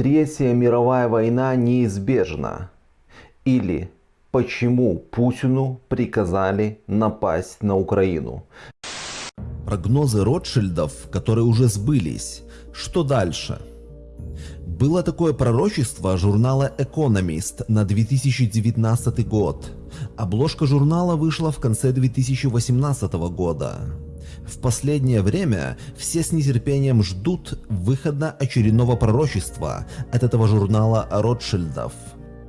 Третья мировая война неизбежна. Или почему Путину приказали напасть на Украину. Прогнозы Ротшильдов, которые уже сбылись. Что дальше? Было такое пророчество журнала Economist на 2019 год. Обложка журнала вышла в конце 2018 года. В последнее время все с нетерпением ждут выхода очередного пророчества от этого журнала Ротшильдов.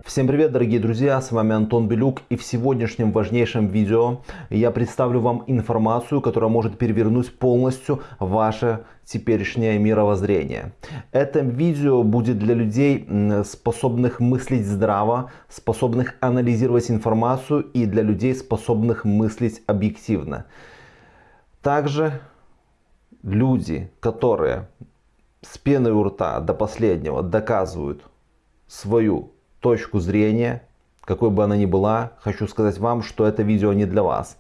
Всем привет, дорогие друзья, с вами Антон Белюк и в сегодняшнем важнейшем видео я представлю вам информацию, которая может перевернуть полностью ваше теперешнее мировоззрение. Это видео будет для людей, способных мыслить здраво, способных анализировать информацию и для людей, способных мыслить объективно. Также люди, которые с пеной у рта до последнего доказывают свою точку зрения, какой бы она ни была, хочу сказать вам, что это видео не для вас.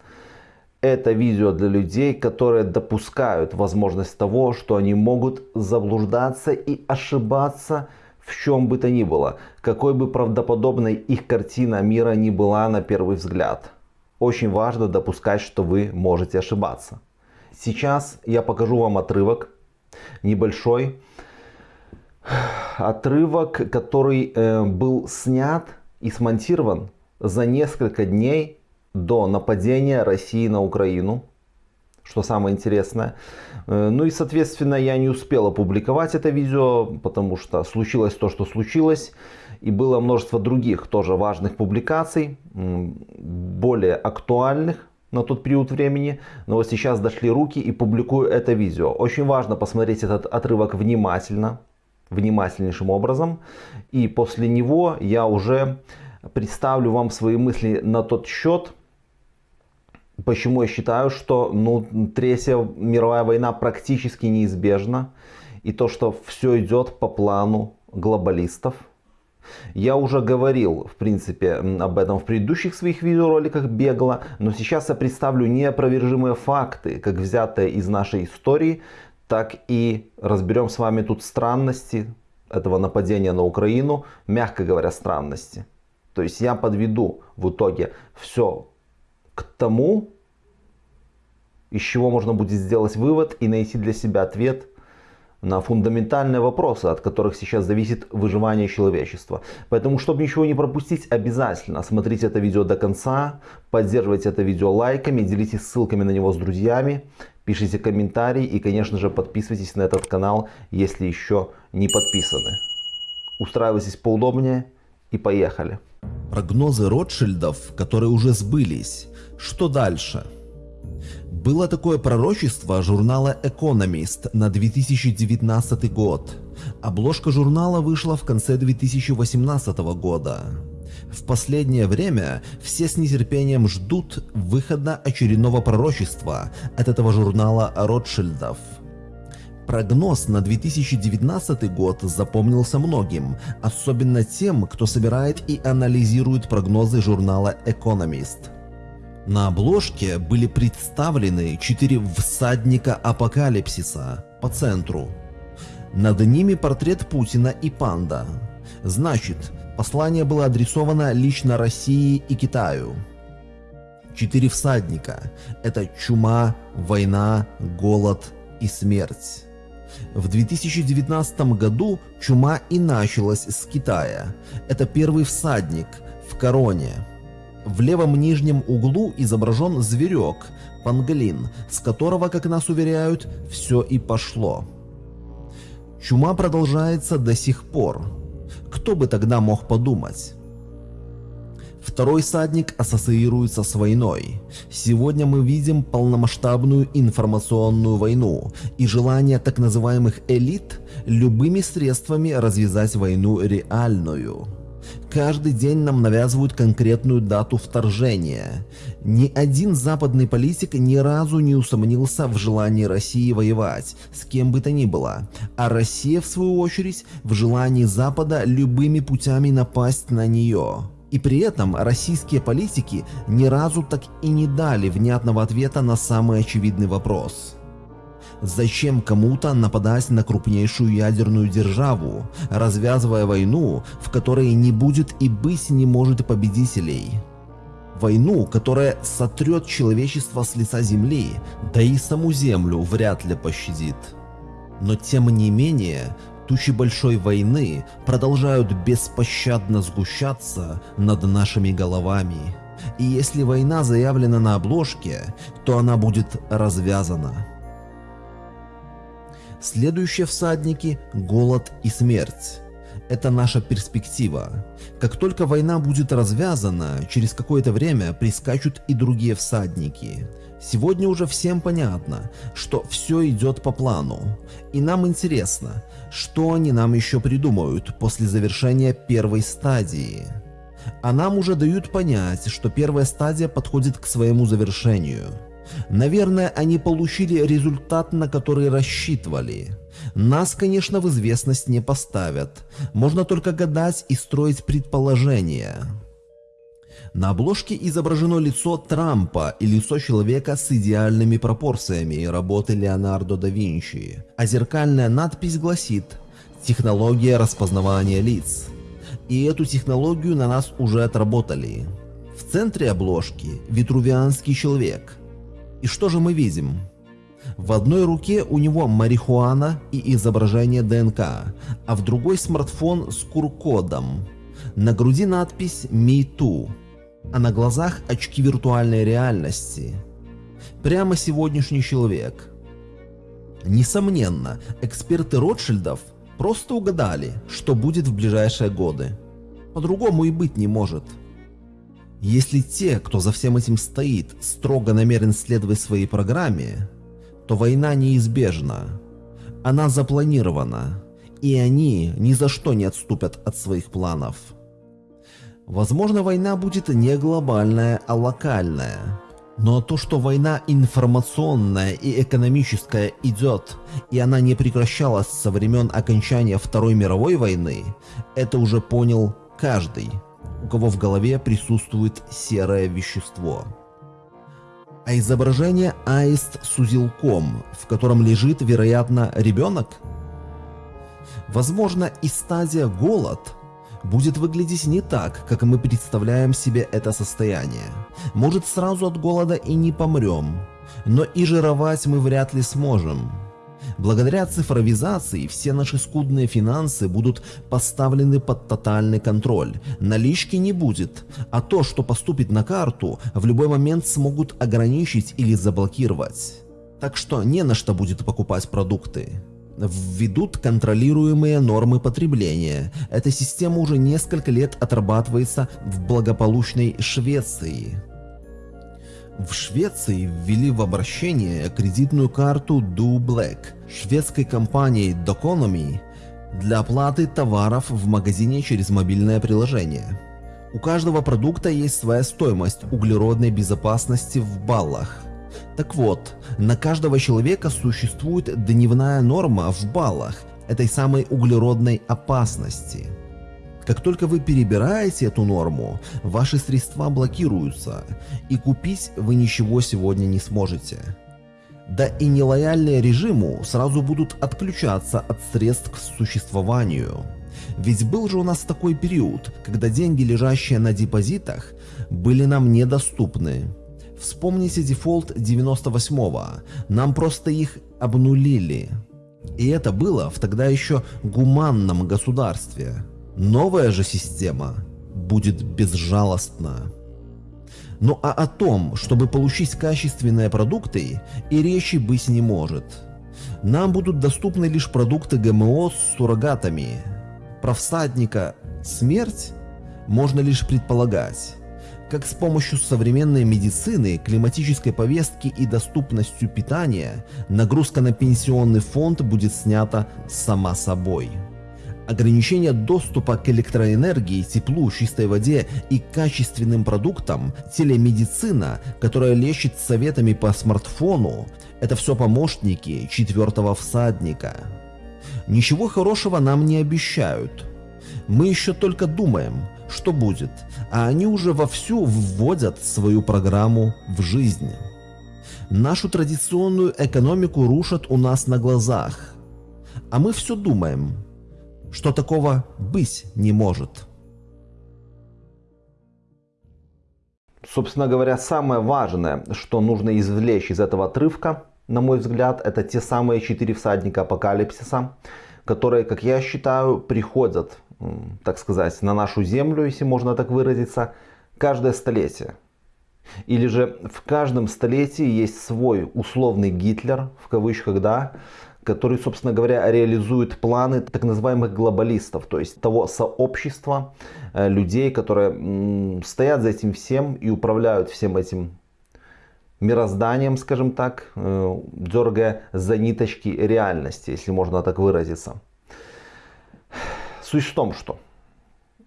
Это видео для людей, которые допускают возможность того, что они могут заблуждаться и ошибаться в чем бы то ни было, какой бы правдоподобной их картина мира ни была на первый взгляд. Очень важно допускать, что вы можете ошибаться. Сейчас я покажу вам отрывок небольшой. Отрывок, который э, был снят и смонтирован за несколько дней до нападения России на Украину. Что самое интересное. Э, ну и, соответственно, я не успел опубликовать это видео, потому что случилось то, что случилось. И было множество других тоже важных публикаций, более актуальных на тот период времени, но вот сейчас дошли руки и публикую это видео. Очень важно посмотреть этот отрывок внимательно, внимательнейшим образом, и после него я уже представлю вам свои мысли на тот счет, почему я считаю, что ну, Третья мировая война практически неизбежна, и то, что все идет по плану глобалистов – я уже говорил, в принципе, об этом в предыдущих своих видеороликах бегло, но сейчас я представлю неопровержимые факты, как взятые из нашей истории, так и разберем с вами тут странности этого нападения на Украину, мягко говоря, странности. То есть я подведу в итоге все к тому, из чего можно будет сделать вывод и найти для себя ответ на фундаментальные вопросы, от которых сейчас зависит выживание человечества. Поэтому, чтобы ничего не пропустить, обязательно смотрите это видео до конца, поддерживайте это видео лайками, делитесь ссылками на него с друзьями, пишите комментарии и, конечно же, подписывайтесь на этот канал, если еще не подписаны. Устраивайтесь поудобнее и поехали. Прогнозы Ротшильдов, которые уже сбылись. Что дальше? Было такое пророчество журнала Economist на 2019 год. Обложка журнала вышла в конце 2018 года. В последнее время все с нетерпением ждут выхода очередного пророчества от этого журнала Ротшильдов. Прогноз на 2019 год запомнился многим, особенно тем, кто собирает и анализирует прогнозы журнала Economist. На обложке были представлены четыре всадника апокалипсиса по центру. Над ними портрет Путина и панда. Значит, послание было адресовано лично России и Китаю. Четыре всадника – это чума, война, голод и смерть. В 2019 году чума и началась с Китая. Это первый всадник в короне – в левом нижнем углу изображен зверек, панглин, с которого, как нас уверяют, все и пошло. Чума продолжается до сих пор. Кто бы тогда мог подумать? Второй садник ассоциируется с войной. Сегодня мы видим полномасштабную информационную войну и желание так называемых элит любыми средствами развязать войну реальную. Каждый день нам навязывают конкретную дату вторжения. Ни один западный политик ни разу не усомнился в желании России воевать, с кем бы то ни было. А Россия, в свою очередь, в желании Запада любыми путями напасть на нее. И при этом российские политики ни разу так и не дали внятного ответа на самый очевидный вопрос. Зачем кому-то нападать на крупнейшую ядерную державу, развязывая войну, в которой не будет и быть не может победителей? Войну, которая сотрет человечество с лица земли, да и саму землю вряд ли пощадит. Но тем не менее, тучи большой войны продолжают беспощадно сгущаться над нашими головами. И если война заявлена на обложке, то она будет развязана. Следующие всадники – голод и смерть. Это наша перспектива. Как только война будет развязана, через какое-то время прискачут и другие всадники. Сегодня уже всем понятно, что все идет по плану. И нам интересно, что они нам еще придумают после завершения первой стадии. А нам уже дают понять, что первая стадия подходит к своему завершению – Наверное, они получили результат, на который рассчитывали. Нас, конечно, в известность не поставят. Можно только гадать и строить предположения. На обложке изображено лицо Трампа и лицо человека с идеальными пропорциями работы Леонардо да Винчи, а зеркальная надпись гласит «Технология распознавания лиц». И эту технологию на нас уже отработали. В центре обложки витрувианский человек – и что же мы видим? В одной руке у него марихуана и изображение ДНК, а в другой смартфон с QR-кодом. На груди надпись Too, а на глазах очки виртуальной реальности. Прямо сегодняшний человек. Несомненно, эксперты Ротшильдов просто угадали, что будет в ближайшие годы. По-другому и быть не может. Если те, кто за всем этим стоит, строго намерен следовать своей программе, то война неизбежна. Она запланирована, и они ни за что не отступят от своих планов. Возможно, война будет не глобальная, а локальная. Но то, что война информационная и экономическая идет, и она не прекращалась со времен окончания Второй мировой войны, это уже понял каждый кого в голове присутствует серое вещество. А изображение аист с узелком, в котором лежит, вероятно, ребенок? Возможно, и стадия голод будет выглядеть не так, как мы представляем себе это состояние. Может сразу от голода и не помрем, но и жировать мы вряд ли сможем. Благодаря цифровизации все наши скудные финансы будут поставлены под тотальный контроль. Налички не будет, а то, что поступит на карту, в любой момент смогут ограничить или заблокировать. Так что не на что будет покупать продукты. Введут контролируемые нормы потребления. Эта система уже несколько лет отрабатывается в благополучной Швеции. В Швеции ввели в обращение кредитную карту Do Black шведской компании Doconomy для оплаты товаров в магазине через мобильное приложение. У каждого продукта есть своя стоимость углеродной безопасности в баллах. Так вот, на каждого человека существует дневная норма в баллах этой самой углеродной опасности – как только вы перебираете эту норму, ваши средства блокируются, и купить вы ничего сегодня не сможете. Да и нелояльные режиму сразу будут отключаться от средств к существованию. Ведь был же у нас такой период, когда деньги, лежащие на депозитах, были нам недоступны. Вспомните дефолт 98-го, нам просто их обнулили. И это было в тогда еще гуманном государстве. Новая же система будет безжалостна. Ну а о том, чтобы получить качественные продукты, и речи быть не может. Нам будут доступны лишь продукты ГМО с суррогатами. Про всадника смерть можно лишь предполагать. Как с помощью современной медицины, климатической повестки и доступностью питания нагрузка на пенсионный фонд будет снята сама собой. Ограничение доступа к электроэнергии, теплу, чистой воде и качественным продуктам, телемедицина, которая лечит советами по смартфону, это все помощники четвертого всадника. Ничего хорошего нам не обещают. Мы еще только думаем, что будет, а они уже вовсю вводят свою программу в жизнь. Нашу традиционную экономику рушат у нас на глазах. А мы все думаем, что такого быть не может. Собственно говоря, самое важное, что нужно извлечь из этого отрывка, на мой взгляд, это те самые четыре всадника апокалипсиса, которые, как я считаю, приходят, так сказать, на нашу землю, если можно так выразиться, каждое столетие. Или же в каждом столетии есть свой условный Гитлер, в кавычках, да, который, собственно говоря, реализует планы так называемых глобалистов, то есть того сообщества э, людей, которые стоят за этим всем и управляют всем этим мирозданием, скажем так, э, дергая за ниточки реальности, если можно так выразиться. Суть в том, что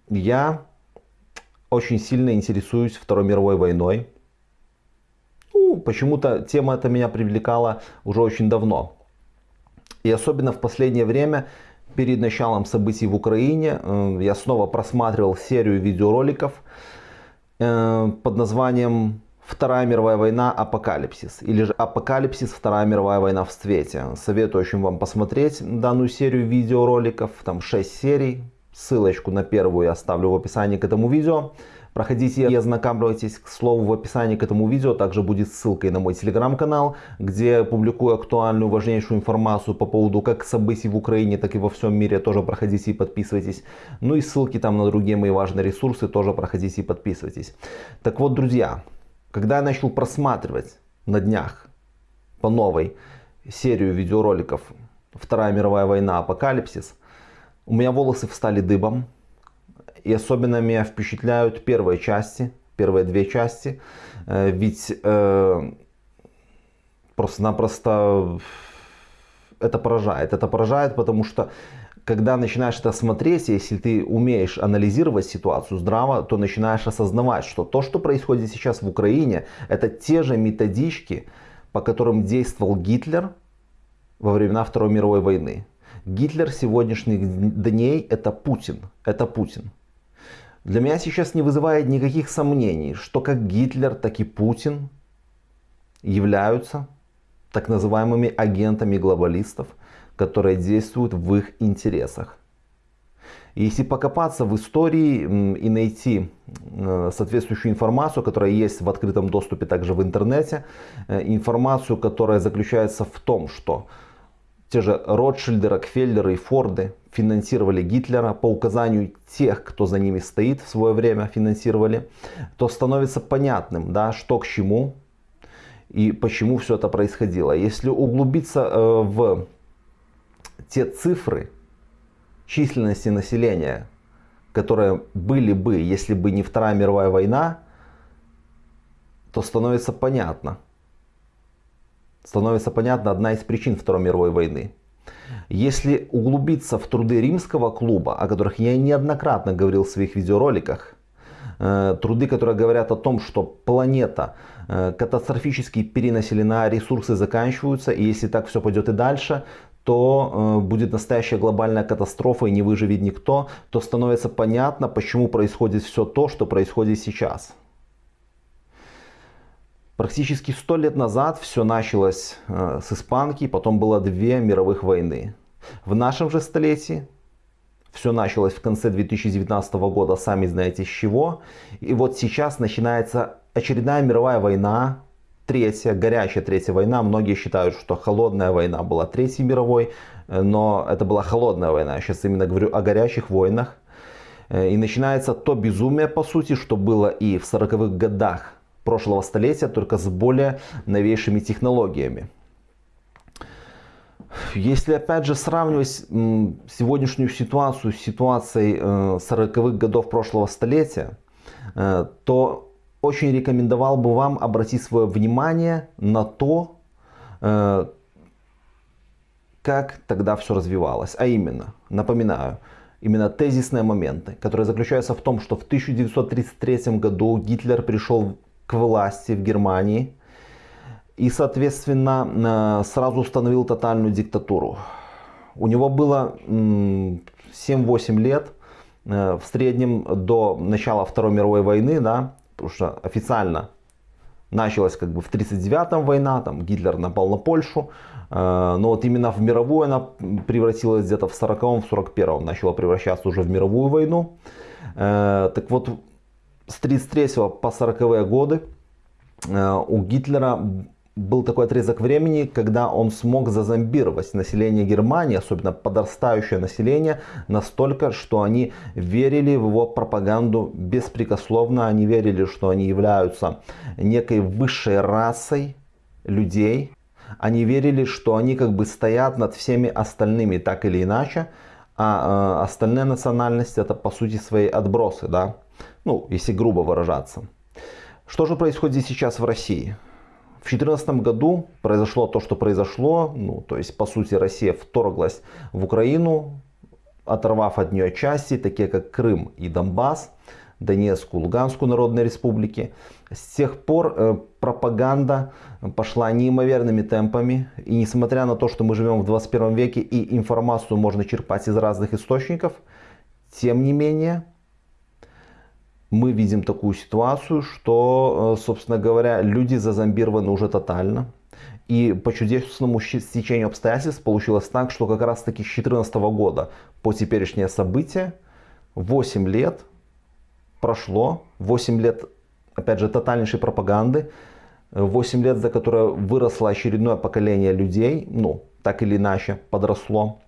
я очень сильно интересуюсь Второй мировой войной. Ну, почему-то тема эта меня привлекала уже очень давно. И особенно в последнее время, перед началом событий в Украине, э, я снова просматривал серию видеороликов э, под названием Вторая мировая война Апокалипсис или же Апокалипсис Вторая мировая война в цвете. Советую очень вам посмотреть данную серию видеороликов, там 6 серий. Ссылочку на первую я оставлю в описании к этому видео. Проходите и ознакомьтесь, к слову, в описании к этому видео также будет ссылка на мой телеграм-канал, где публикую актуальную, важнейшую информацию по поводу как событий в Украине, так и во всем мире. Тоже проходите и подписывайтесь. Ну и ссылки там на другие мои важные ресурсы тоже проходите и подписывайтесь. Так вот, друзья, когда я начал просматривать на днях по новой серию видеороликов «Вторая мировая война. Апокалипсис», у меня волосы встали дыбом. И особенно меня впечатляют первые части, первые две части. Э, ведь э, просто-напросто это поражает. Это поражает, потому что когда начинаешь это смотреть, если ты умеешь анализировать ситуацию здраво, то начинаешь осознавать, что то, что происходит сейчас в Украине, это те же методички, по которым действовал Гитлер во времена Второй мировой войны. Гитлер сегодняшних дней это Путин. Это Путин. Для меня сейчас не вызывает никаких сомнений, что как Гитлер, так и Путин являются так называемыми агентами глобалистов, которые действуют в их интересах. И если покопаться в истории и найти соответствующую информацию, которая есть в открытом доступе также в интернете, э, информацию, которая заключается в том, что те же Ротшильды, Рокфеллеры и Форды финансировали Гитлера по указанию тех, кто за ними стоит в свое время финансировали, то становится понятным, да, что к чему и почему все это происходило. Если углубиться э, в те цифры численности населения, которые были бы, если бы не Вторая мировая война, то становится понятно. Становится понятна одна из причин Второй мировой войны. Если углубиться в труды римского клуба, о которых я неоднократно говорил в своих видеороликах, э, труды, которые говорят о том, что планета э, катастрофически перенаселена, ресурсы заканчиваются, и если так все пойдет и дальше, то э, будет настоящая глобальная катастрофа и не выживет никто, то становится понятно, почему происходит все то, что происходит сейчас. Практически сто лет назад все началось э, с испанки, потом было две мировых войны. В нашем же столетии все началось в конце 2019 года, сами знаете с чего. И вот сейчас начинается очередная мировая война, третья, горячая третья война. Многие считают, что холодная война была третьей мировой, э, но это была холодная война. Я сейчас именно говорю о горячих войнах. Э, и начинается то безумие, по сути, что было и в 40-х годах прошлого столетия, только с более новейшими технологиями. Если опять же сравнивать сегодняшнюю ситуацию с ситуацией 40-х э, годов прошлого столетия, э, то очень рекомендовал бы вам обратить свое внимание на то, э, как тогда все развивалось. А именно, напоминаю, именно тезисные моменты, которые заключаются в том, что в 1933 году Гитлер пришел к власти в Германии и, соответственно, э, сразу установил тотальную диктатуру. У него было 7-8 лет э, в среднем до начала Второй мировой войны, да, потому что официально Началась как бы в 1939-м война, там Гитлер напал на Польшу, э, но вот именно в мировую она превратилась где-то в 40-м, в 41-м, начала превращаться уже в мировую войну. Так вот, с 33 по 40-е годы э, у Гитлера был такой отрезок времени, когда он смог зазомбировать население Германии, особенно подрастающее население, настолько, что они верили в его пропаганду беспрекословно. Они верили, что они являются некой высшей расой людей. Они верили, что они как бы стоят над всеми остальными так или иначе. А э, остальные национальности это по сути свои отбросы, да? Ну, если грубо выражаться. Что же происходит сейчас в России? В 2014 году произошло то, что произошло. Ну, то есть, по сути, Россия вторглась в Украину, оторвав от нее части, такие как Крым и Донбасс, Донецкую, Луганскую народные республики. С тех пор э, пропаганда пошла неимоверными темпами. И несмотря на то, что мы живем в 21 веке и информацию можно черпать из разных источников, тем не менее, мы видим такую ситуацию, что, э, собственно говоря, люди зазомбированы уже тотально. И по чудесному стечению обстоятельств получилось так, что как раз таки с 2014 года по теперешнее событие 8 лет прошло, 8 лет, опять же, тотальнейшей пропаганды, 8 лет, за которое выросло очередное поколение людей, ну, так или иначе, подросло,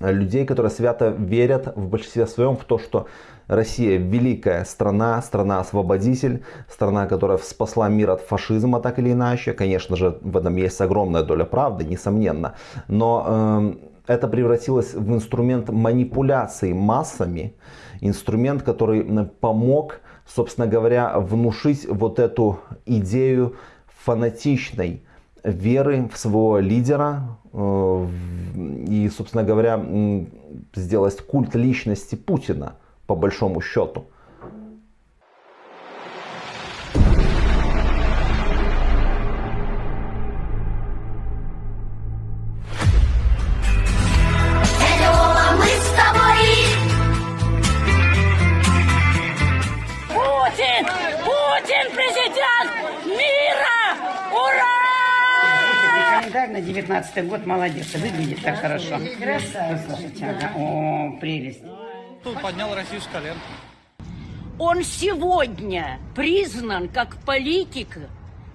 людей, которые свято верят в большинстве своем в то, что Россия великая страна, страна-освободитель, страна, которая спасла мир от фашизма так или иначе. Конечно же, в этом есть огромная доля правды, несомненно. Но э, это превратилось в инструмент манипуляции массами, инструмент, который помог, собственно говоря, внушить вот эту идею фанатичной веры в своего лидера э, и, собственно говоря, сделать культ личности Путина – по большому счету. 17-й год молодец, выглядит так хорошо. Слушайте, ага. О, прелесть. Поднял Россию с колен. Он сегодня признан как политик,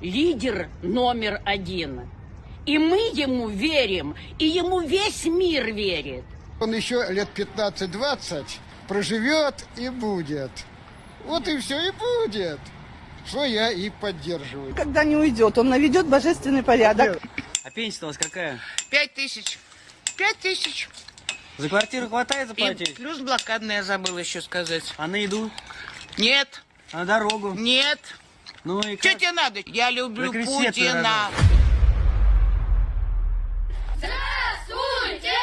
лидер номер один. И мы ему верим, и ему весь мир верит. Он еще лет 15-20 проживет и будет. Вот и все и будет. Что я и поддерживаю. Когда не уйдет, он наведет божественный порядок. А пенсия у вас какая? Пять тысяч. Пять тысяч. За квартиру хватает И заплатить? плюс блокадная забыл еще сказать. А на еду? Нет, А на дорогу? нет. Ну и Что как? тебе надо? Я люблю Путина. Здравствуйте!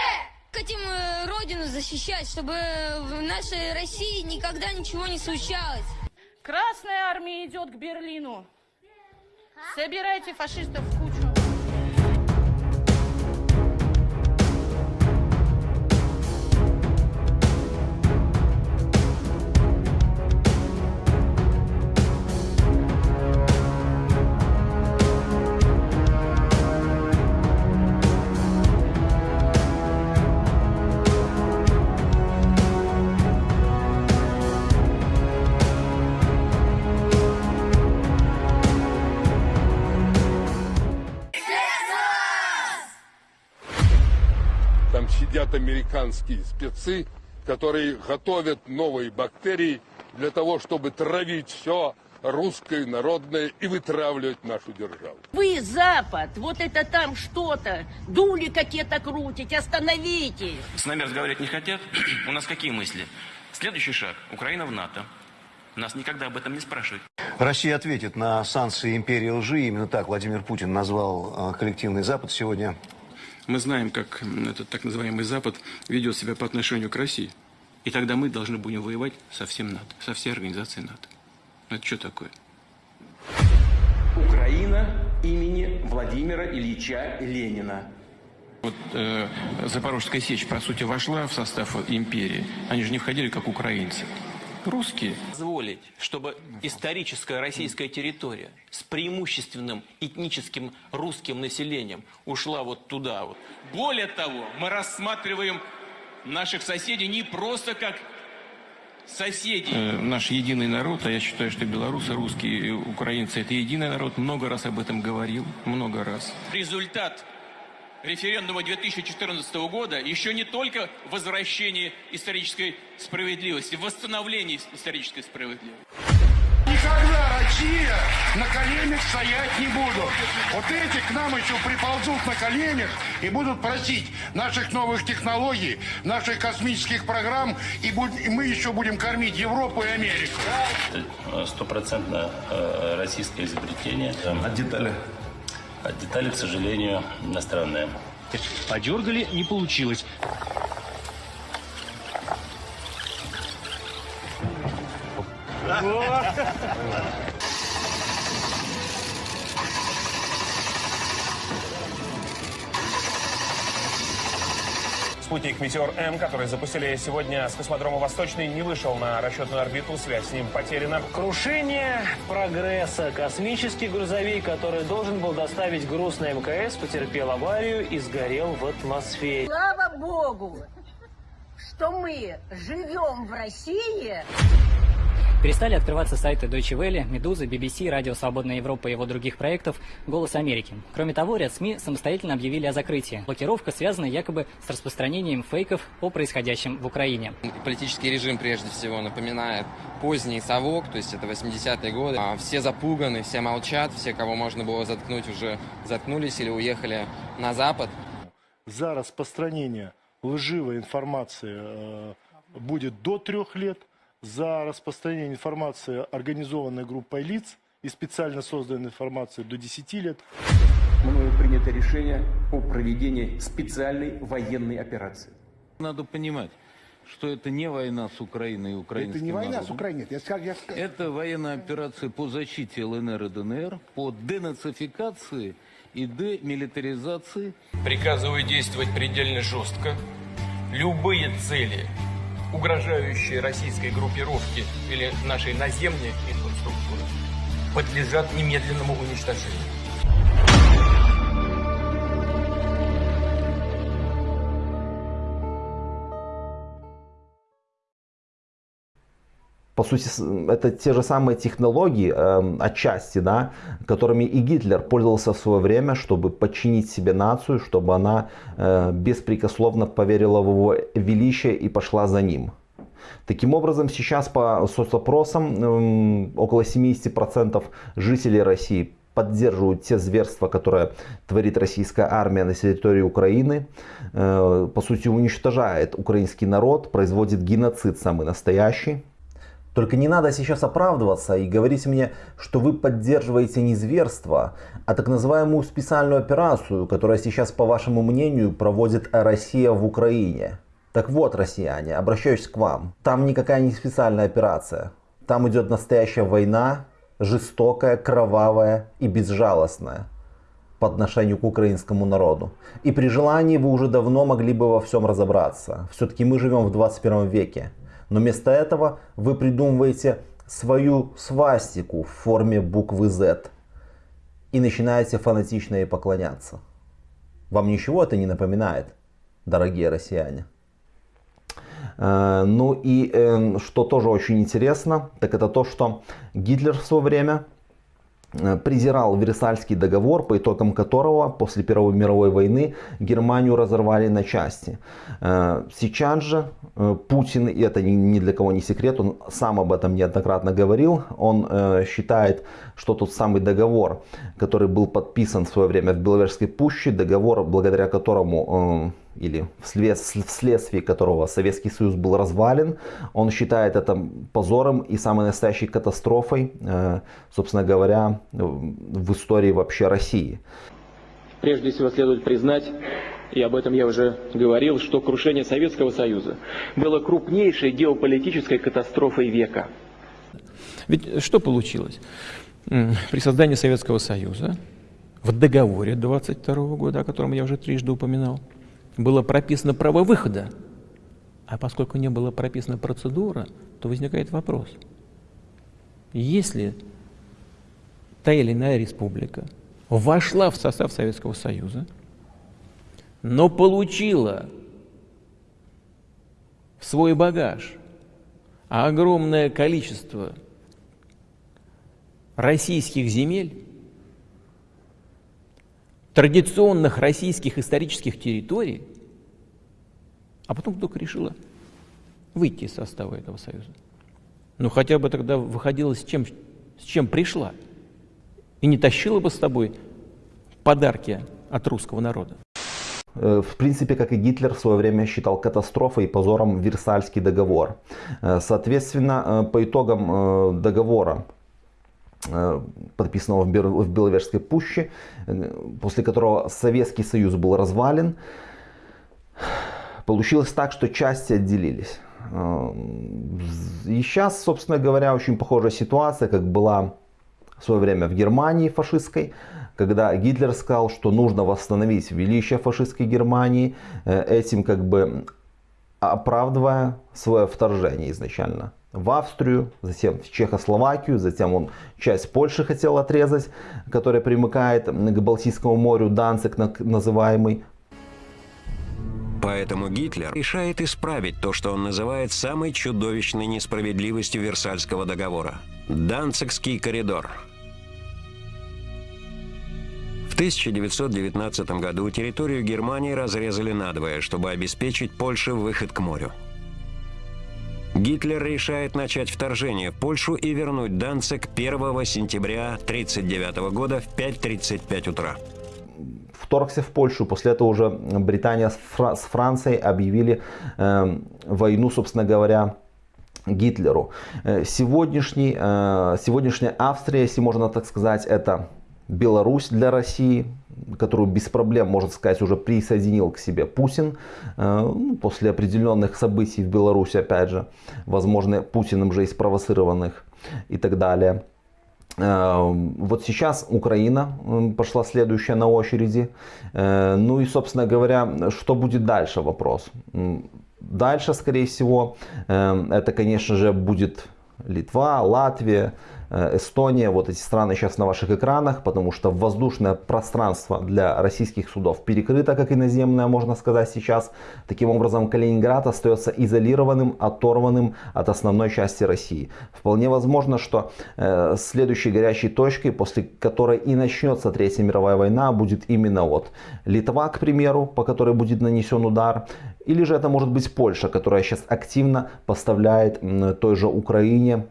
Хотим э, родину защищать, чтобы в нашей России никогда ничего не случалось. Красная армия идет к Берлину. Собирайте фашистов в кучу. Сидят американские спецы, которые готовят новые бактерии для того, чтобы травить все русское, народное и вытравливать нашу державу. Вы, Запад, вот это там что-то, дули какие-то крутить, остановитесь. С нами разговаривать не хотят. У нас какие мысли? Следующий шаг. Украина в НАТО. Нас никогда об этом не спрашивают. Россия ответит на санкции империи лжи. Именно так Владимир Путин назвал э, коллективный Запад сегодня. Мы знаем, как этот так называемый Запад ведет себя по отношению к России. И тогда мы должны будем воевать со всем НАТО, со всей организацией НАТО. Ну, Это что такое? Украина имени Владимира Ильича Ленина. Вот э, Запорожская сечь, по сути, вошла в состав империи. Они же не входили как украинцы. Русские, позволить, чтобы историческая российская территория с преимущественным этническим русским населением ушла вот туда вот. Более того, мы рассматриваем наших соседей не просто как соседей. Э, наш единый народ, а я считаю, что белорусы, русские, украинцы – это единый народ. Много раз об этом говорил, много раз. Результат референдума 2014 года еще не только возвращение исторической справедливости, восстановление исторической справедливости. Никогда Россия на коленях стоять не будут. Вот эти к нам еще приползут на коленях и будут просить наших новых технологий, наших космических программ, и, будь, и мы еще будем кормить Европу и Америку. Стопроцентно э, российское изобретение. А детали? А детали, к сожалению, иностранные. Подергали, не получилось. Спутник «Метеор-М», который запустили сегодня с космодрома «Восточный», не вышел на расчетную орбиту. Связь с ним потеряна. Крушение прогресса. Космический грузовик, который должен был доставить груз на МКС, потерпел аварию и сгорел в атмосфере. Слава Богу, что мы живем в России. Перестали открываться сайты Deutsche Welle, Медузы, BBC, Радио Свободная Европа и его других проектов «Голос Америки». Кроме того, ряд СМИ самостоятельно объявили о закрытии. Блокировка связана якобы с распространением фейков о происходящем в Украине. Политический режим прежде всего напоминает поздний совок, то есть это 80-е годы. А все запуганы, все молчат, все, кого можно было заткнуть, уже заткнулись или уехали на Запад. За распространение лживой информации э, будет до трех лет за распространение информации организованной группой лиц и специально созданной информации до 10 лет. Мною принято решение о проведении специальной военной операции. Надо понимать, что это не война с Украиной и украинским Это не война народом. с Украиной. Я, скажу, я... Это военная операция по защите ЛНР и ДНР, по денацификации и демилитаризации. Приказываю действовать предельно жестко. Любые цели, угрожающие российской группировке или нашей наземной инфраструктуре, подлежат немедленному уничтожению. По сути, это те же самые технологии, э, отчасти, да, которыми и Гитлер пользовался в свое время, чтобы подчинить себе нацию, чтобы она э, беспрекословно поверила в его величие и пошла за ним. Таким образом, сейчас по соцопросам э, около 70% жителей России поддерживают те зверства, которые творит российская армия на территории Украины, э, по сути уничтожает украинский народ, производит геноцид самый настоящий. Только не надо сейчас оправдываться и говорить мне, что вы поддерживаете не зверство, а так называемую специальную операцию, которая сейчас, по вашему мнению, проводит Россия в Украине. Так вот, россияне, обращаюсь к вам. Там никакая не специальная операция. Там идет настоящая война, жестокая, кровавая и безжалостная по отношению к украинскому народу. И при желании вы уже давно могли бы во всем разобраться. Все-таки мы живем в 21 веке. Но вместо этого вы придумываете свою свастику в форме буквы Z и начинаете фанатично ей поклоняться. Вам ничего это не напоминает, дорогие россияне? Ну и э, что тоже очень интересно, так это то, что Гитлер в свое время э, презирал Версальский договор, по итогам которого после Первой мировой войны Германию разорвали на части. Э, сейчас же Путин, и это ни для кого не секрет, он сам об этом неоднократно говорил, он считает, что тот самый договор, который был подписан в свое время в Беловежской пуще, договор, благодаря которому или вслед, вследствие которого Советский Союз был развален, он считает это позором и самой настоящей катастрофой, э, собственно говоря, в истории вообще России. Прежде всего следует признать, и об этом я уже говорил, что крушение Советского Союза было крупнейшей геополитической катастрофой века. Ведь что получилось? При создании Советского Союза в договоре 22 года, о котором я уже трижды упоминал, было прописано право выхода А поскольку не была прописана процедура, то возникает вопрос. Если та или иная республика вошла в состав Советского Союза, но получила в свой багаж огромное количество российских земель, традиционных российских исторических территорий, а потом вдруг решила выйти из состава этого союза. Ну хотя бы тогда выходила с чем, с чем пришла. И не тащила бы с тобой подарки от русского народа. Э, в принципе, как и Гитлер в свое время считал катастрофой и позором Версальский договор. Э, соответственно, э, по итогам договора подписанного в Беловежской пуще, после которого Советский Союз был развален, получилось так, что части отделились. И сейчас, собственно говоря, очень похожая ситуация, как была в свое время в Германии фашистской, когда Гитлер сказал, что нужно восстановить величие фашистской Германии, э, этим как бы оправдывая свое вторжение изначально в Австрию, затем в Чехословакию, затем он часть Польши хотел отрезать, которая примыкает к Балтийскому морю, Данцик называемый. Поэтому Гитлер решает исправить то, что он называет самой чудовищной несправедливостью Версальского договора – Данцикский коридор – 1919 году территорию Германии разрезали надвое, чтобы обеспечить Польше выход к морю. Гитлер решает начать вторжение в Польшу и вернуть Данцик 1 сентября 1939 года в 5.35 утра. Вторгся в Польшу, после этого уже Британия с, Фра с Францией объявили э, войну, собственно говоря, Гитлеру. Э, сегодняшний, э, сегодняшняя Австрия, если можно так сказать, это Беларусь для России, которую без проблем, можно сказать, уже присоединил к себе Путин э, ну, после определенных событий в Беларуси, опять же, возможно, Путиным же и спровоцированных и так далее. Э, вот сейчас Украина пошла следующая на очереди. Э, ну и, собственно говоря, что будет дальше вопрос. Дальше, скорее всего, это, конечно же, будет Литва, Латвия, Э, Эстония, вот эти страны сейчас на ваших экранах, потому что воздушное пространство для российских судов перекрыто, как и наземное, можно сказать сейчас. Таким образом, Калининград остается изолированным, оторванным от основной части России. Вполне возможно, что э, следующей горячей точкой, после которой и начнется Третья мировая война, будет именно вот Литва, к примеру, по которой будет нанесен удар, или же это может быть Польша, которая сейчас активно поставляет той же Украине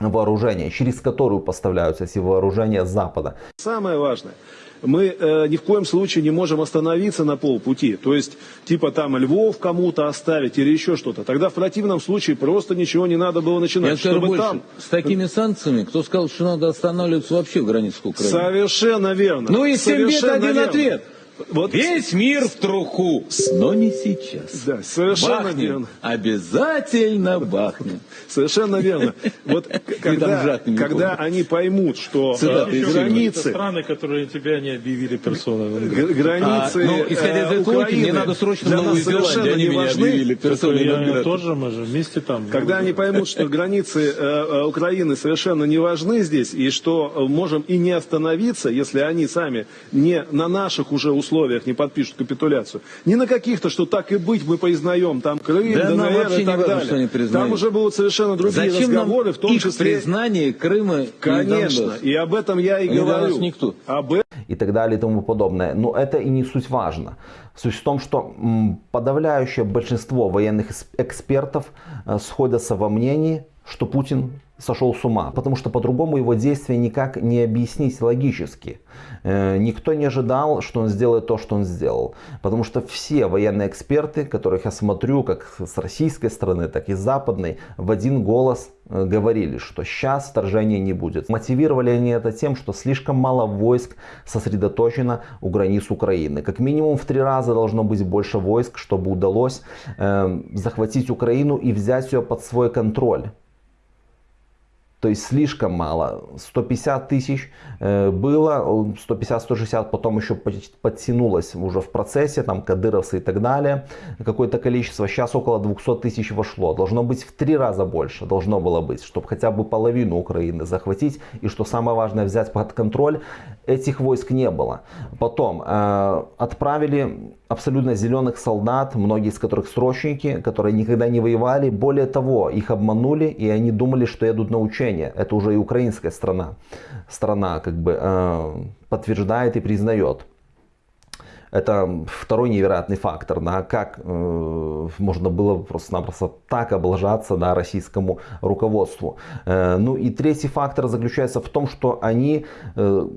вооружения, через которую поставляются эти вооружения с Запада. Самое важное, мы э, ни в коем случае не можем остановиться на полпути. То есть, типа там Львов кому-то оставить или еще что-то. Тогда в противном случае просто ничего не надо было начинать. Я скажу больше, там... с такими санкциями, кто сказал, что надо останавливаться вообще в границах Украины? Совершенно верно. Ну и всем бед один верно. ответ. Вот. Весь мир в труху, но не сейчас. Да, совершенно бахнем, верно. Обязательно бахнем. Совершенно верно. Вот когда, когда они поймут, что Цитаты э, границы... страны, которые тебя не объявили персоной. Границы а, ну, исходя из э, этой логики, мне надо срочно для нас совершенно не важны. персоной. Я тоже мы же вместе там. Когда они поймут, что границы э, Украины совершенно не важны здесь, и что можем и не остановиться, если они сами не на наших уже условиях не подпишут капитуляцию. Не на каких-то, что так и быть, мы признаем, там Крым, да ДНР и так не важно, далее. Там уже будут совершенно другие Зачем разговоры, нам в том их числе... признание Крыма Конечно, и об этом я и для говорю. никто. Об этом и так далее и тому подобное. Но это и не суть важно. Суть в том, что подавляющее большинство военных экспертов э, сходятся во мнении, что Путин сошел с ума, потому что по-другому его действия никак не объяснить логически. Э, никто не ожидал, что он сделает то, что он сделал, потому что все военные эксперты, которых я смотрю, как с российской стороны, так и с западной, в один голос э, говорили, что сейчас вторжения не будет. Мотивировали они это тем, что слишком мало войск сосредоточено у границ Украины. Как минимум в три раза должно быть больше войск, чтобы удалось э, захватить Украину и взять ее под свой контроль. То есть слишком мало. 150 тысяч э, было, 150-160 потом еще подтянулось уже в процессе, там кадыровцы и так далее. Какое-то количество. Сейчас около 200 тысяч вошло. Должно быть в три раза больше. Должно было быть, чтобы хотя бы половину Украины захватить. И что самое важное, взять под контроль. Этих войск не было. Потом э, отправили абсолютно зеленых солдат, многие из которых срочники, которые никогда не воевали. Более того, их обманули, и они думали, что едут на учения. Это уже и украинская страна, страна как бы э, подтверждает и признает. Это второй невероятный фактор, да, как э, можно было просто-напросто так облажаться да, российскому руководству. Э, ну и третий фактор заключается в том, что они... Э,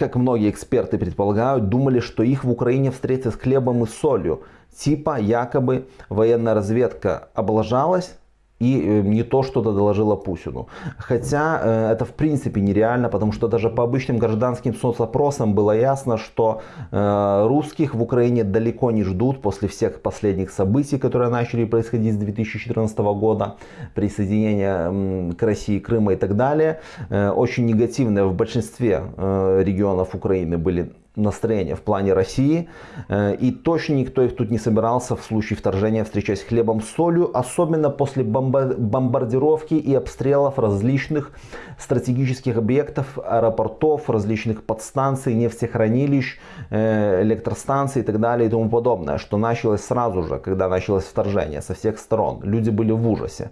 как многие эксперты предполагают, думали, что их в Украине встретят с хлебом и солью. Типа якобы военная разведка облажалась, и э, не то что-то доложила Путину. Хотя э, это в принципе нереально, потому что даже по обычным гражданским соцопросам было ясно, что э, русских в Украине далеко не ждут после всех последних событий, которые начали происходить с 2014 года, присоединения к России Крыма и так далее. Очень негативные в большинстве регионов Украины были настроение в плане России. Э, и точно никто их тут не собирался в случае вторжения встречать хлебом с солью, особенно после бомбардировки и обстрелов различных стратегических объектов, аэропортов, различных подстанций, нефтехранилищ, э, электростанций и так далее и тому подобное, что началось сразу же, когда началось вторжение со всех сторон. Люди были в ужасе.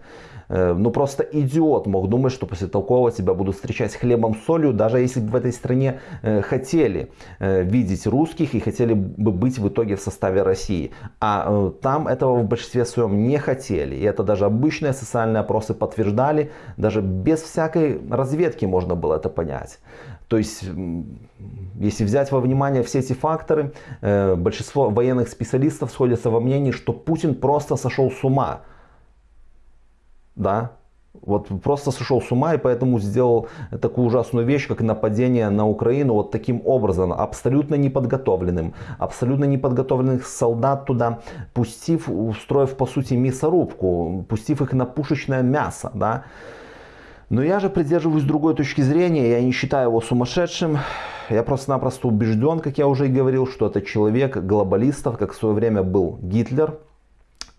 Э, ну просто идиот мог думать, что после такого тебя будут встречать хлебом с солью, даже если бы в этой стране э, хотели э, видеть русских и хотели бы быть в итоге в составе России. А там этого в большинстве своем не хотели. И это даже обычные социальные опросы подтверждали. Даже без всякой разведки можно было это понять. То есть, если взять во внимание все эти факторы, большинство военных специалистов сходятся во мнении, что Путин просто сошел с ума да, вот просто сошел с ума и поэтому сделал такую ужасную вещь, как нападение на Украину вот таким образом, абсолютно неподготовленным, абсолютно неподготовленных солдат туда, пустив, устроив по сути мясорубку, пустив их на пушечное мясо, да. Но я же придерживаюсь другой точки зрения, я не считаю его сумасшедшим, я просто-напросто убежден, как я уже и говорил, что это человек глобалистов, как в свое время был Гитлер,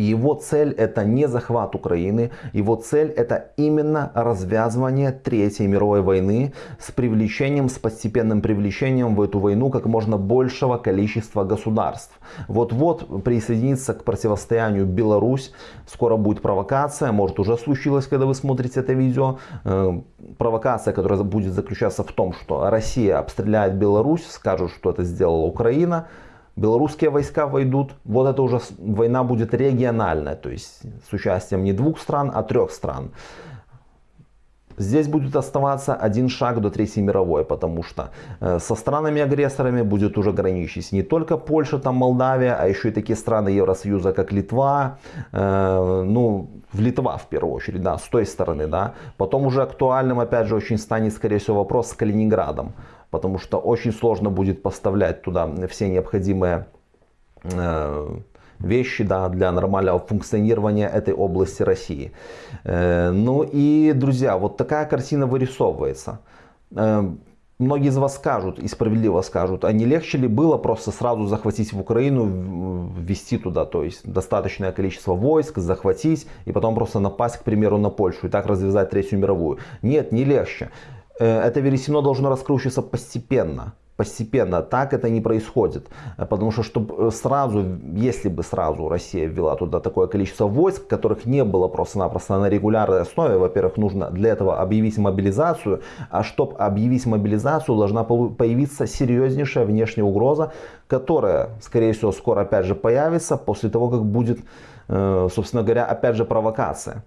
его цель это не захват Украины, его цель это именно развязывание Третьей мировой войны с привлечением, с постепенным привлечением в эту войну как можно большего количества государств. Вот-вот присоединиться к противостоянию Беларусь, скоро будет провокация, может уже случилось, когда вы смотрите это видео. Э, провокация, которая будет заключаться в том, что Россия обстреляет Беларусь, скажут, что это сделала Украина, белорусские войска войдут, вот это уже война будет региональная, то есть с участием не двух стран, а трех стран. Здесь будет оставаться один шаг до Третьей мировой, потому что э, со странами-агрессорами будет уже граничить не только Польша, там Молдавия, а еще и такие страны Евросоюза, как Литва, э, ну, в Литва в первую очередь, да, с той стороны, да. Потом уже актуальным, опять же, очень станет, скорее всего, вопрос с Калининградом потому что очень сложно будет поставлять туда все необходимые э, вещи да, для нормального функционирования этой области России. Э, ну и, друзья, вот такая картина вырисовывается. Э, многие из вас скажут, и справедливо скажут, а не легче ли было просто сразу захватить в Украину, ввести туда, то есть достаточное количество войск, захватить и потом просто напасть, к примеру, на Польшу и так развязать Третью мировую? Нет, не легче. Э, это вересено должно раскручиваться постепенно. Постепенно. Так это не происходит. Э, потому что чтобы э, сразу, если бы сразу Россия ввела туда такое количество войск, которых не было просто-напросто на регулярной основе, во-первых, нужно для этого объявить мобилизацию. А чтобы объявить мобилизацию, должна появиться серьезнейшая внешняя угроза, которая, скорее всего, скоро опять же появится после того, как будет, собственно говоря, опять же провокация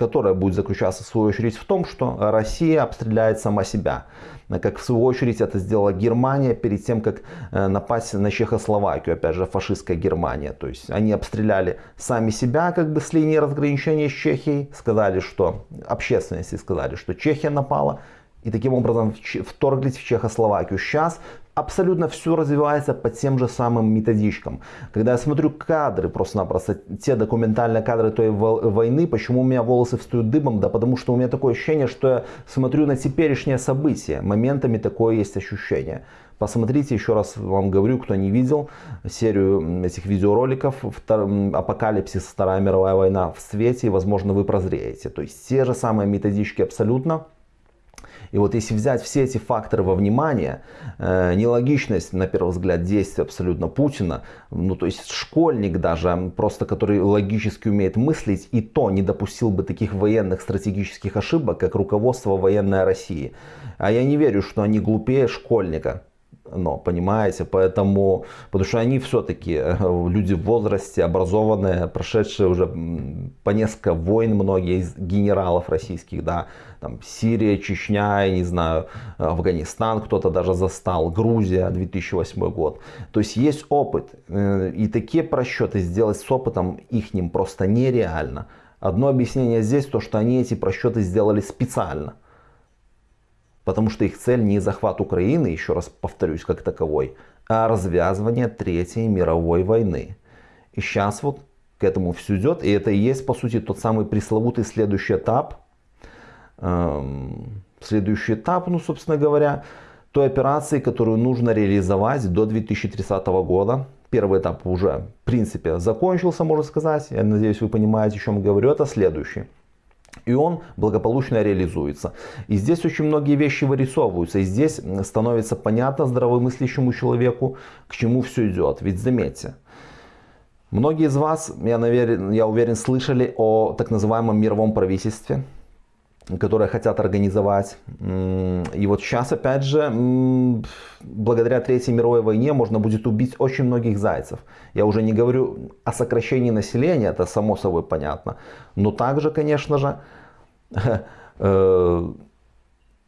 которая будет заключаться в свою очередь в том, что Россия обстреляет сама себя. Как в свою очередь это сделала Германия перед тем, как э, напасть на Чехословакию, опять же фашистская Германия. То есть они обстреляли сами себя как бы с линии разграничения с Чехией, сказали, что общественности сказали, что Чехия напала, и таким образом вторглись в Чехословакию. Сейчас абсолютно все развивается по тем же самым методичкам. Когда я смотрю кадры, просто-напросто те документальные кадры той войны, почему у меня волосы встают дыбом? Да потому что у меня такое ощущение, что я смотрю на теперешнее событие. Моментами такое есть ощущение. Посмотрите, еще раз вам говорю, кто не видел серию этих видеороликов «Апокалипсис. Вторая мировая война в свете», возможно, вы прозреете. То есть те же самые методички абсолютно. И вот если взять все эти факторы во внимание, э, нелогичность, на первый взгляд, действия абсолютно Путина, ну то есть школьник даже, просто который логически умеет мыслить, и то не допустил бы таких военных стратегических ошибок, как руководство военной России. А я не верю, что они глупее школьника но, понимаете, поэтому, потому что они все-таки э, люди в возрасте, образованные, прошедшие уже по несколько войн, многие из генералов российских, да, там Сирия, Чечня, я не знаю, Афганистан кто-то даже застал, Грузия, 2008 год. То есть есть опыт, э, и такие просчеты сделать с опытом их ним просто нереально. Одно объяснение здесь, то что они эти просчеты сделали специально потому что их цель не захват Украины, еще раз повторюсь, как таковой, а развязывание Третьей мировой войны. И сейчас вот к этому все идет, и это и есть, по сути, тот самый пресловутый следующий этап. Эм, следующий этап, ну, собственно говоря, той операции, которую нужно реализовать до 2030 года. Первый этап уже, в принципе, закончился, можно сказать. Я надеюсь, вы понимаете, о чем говорю. Это следующий. И он благополучно реализуется. И здесь очень многие вещи вырисовываются. И здесь становится понятно здравомыслящему человеку, к чему все идет. Ведь заметьте, многие из вас, я, наверное, я уверен, слышали о так называемом мировом правительстве которые хотят организовать. И вот сейчас, опять же, благодаря Третьей мировой войне можно будет убить очень многих зайцев. Я уже не говорю о сокращении населения, это само собой понятно. Но также, конечно же, э,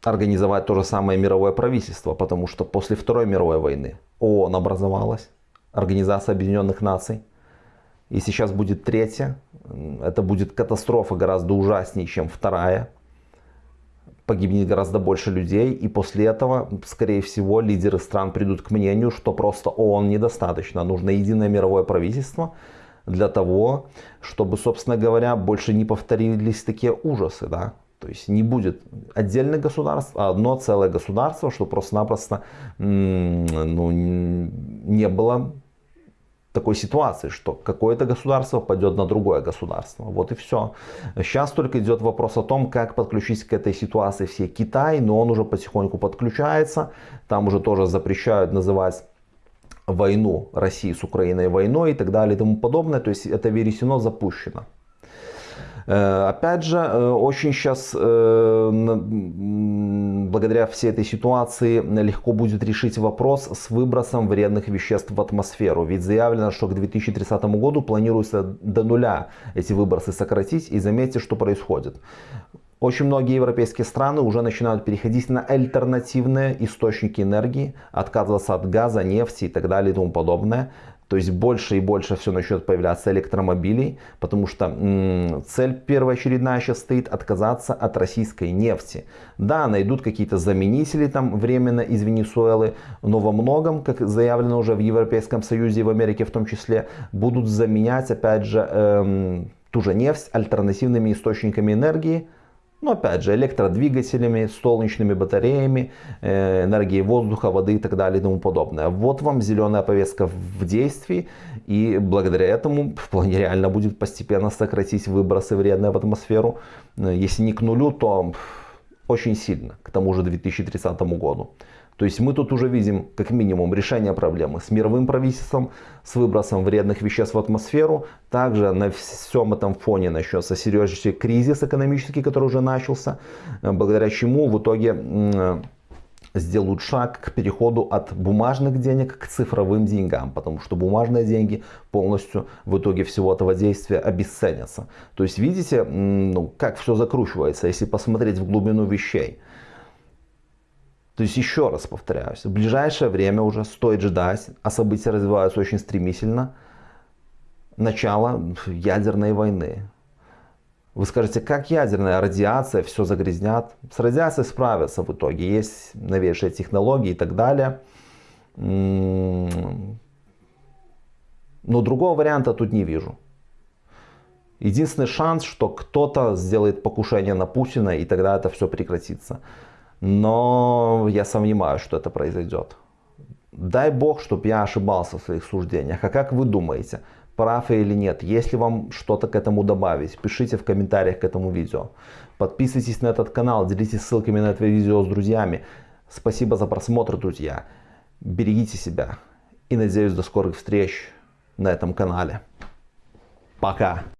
организовать то же самое мировое правительство, потому что после Второй мировой войны ООН образовалась, Организация Объединенных Наций. И сейчас будет третья. Это будет катастрофа гораздо ужаснее, чем вторая погибнет гораздо больше людей, и после этого, скорее всего, лидеры стран придут к мнению, что просто ООН недостаточно, нужно единое мировое правительство для того, чтобы, собственно говоря, больше не повторились такие ужасы, да, то есть не будет отдельных государств, а одно целое государство, что просто-напросто ну, не было такой ситуации, что какое-то государство пойдет на другое государство. Вот и все. Сейчас только идет вопрос о том, как подключить к этой ситуации все Китай, но он уже потихоньку подключается. Там уже тоже запрещают называть войну России с Украиной войной и так далее и тому подобное. То есть это вересено запущено. Э, опять же, э, очень сейчас, э, благодаря всей этой ситуации, легко будет решить вопрос с выбросом вредных веществ в атмосферу. Ведь заявлено, что к 2030 году планируется до нуля эти выбросы сократить. И заметьте, что происходит. Очень многие европейские страны уже начинают переходить на альтернативные источники энергии, отказываться от газа, нефти и так далее и тому подобное. То есть больше и больше все начнет появляться электромобилей, потому что цель первоочередная сейчас стоит отказаться от российской нефти. Да, найдут какие-то заменители там временно из Венесуэлы, но во многом, как заявлено уже в Европейском Союзе и в Америке в том числе, будут заменять опять же эм, ту же нефть альтернативными источниками энергии, но опять же, электродвигателями, солнечными батареями, э, энергией воздуха, воды и так далее и тому подобное. Вот вам зеленая повестка в действии. И благодаря этому вполне реально будет постепенно сократить выбросы вредные в атмосферу. Э, если не к нулю, то очень сильно, к тому же 2030 году. То есть мы тут уже видим как минимум решение проблемы с мировым правительством, с выбросом вредных веществ в атмосферу. Также на всем этом фоне начнется серьезнейший кризис экономический, который уже начался, э, благодаря чему в итоге сделают шаг к переходу от бумажных денег к цифровым деньгам, потому что бумажные деньги полностью в итоге всего этого действия обесценятся. То есть видите, ну, как все закручивается, если посмотреть в глубину вещей. То есть еще раз повторяюсь, в ближайшее время уже стоит ждать, а события развиваются очень стремительно, начала ядерной войны. Вы скажете, как ядерная радиация все загрязнят? С радиацией справятся в итоге, есть новейшие технологии и так далее. Но другого варианта тут не вижу. Единственный шанс, что кто-то сделает покушение на Путина, и тогда это все прекратится. Но я сомневаюсь, что это произойдет. Дай бог, чтобы я ошибался в своих суждениях. А как вы думаете, прав я или нет? Если вам что-то к этому добавить, пишите в комментариях к этому видео. Подписывайтесь на этот канал, делитесь ссылками на это видео с друзьями. Спасибо за просмотр, друзья. Берегите себя. И надеюсь до скорых встреч на этом канале. Пока.